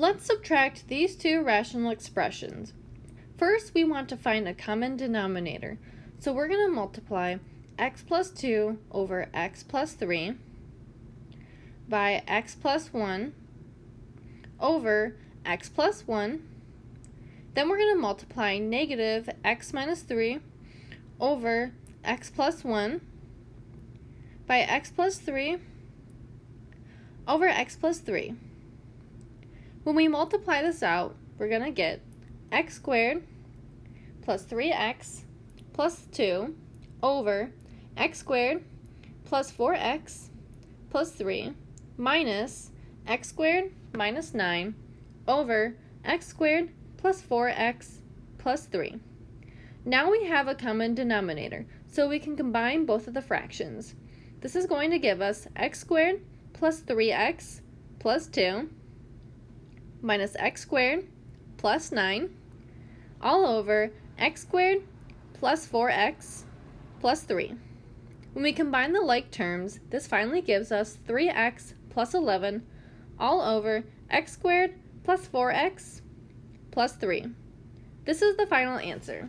Let's subtract these two rational expressions. First, we want to find a common denominator. So we're going to multiply x plus 2 over x plus 3 by x plus 1 over x plus 1. Then we're going to multiply negative x minus 3 over x plus 1 by x plus 3 over x plus 3. When we multiply this out, we're going to get x squared plus 3x plus 2 over x squared plus 4x plus 3 minus x squared minus 9 over x squared plus 4x plus 3. Now we have a common denominator, so we can combine both of the fractions. This is going to give us x squared plus 3x plus 2 minus x squared plus 9 all over x squared plus 4x plus 3. When we combine the like terms, this finally gives us 3x plus 11 all over x squared plus 4x plus 3. This is the final answer.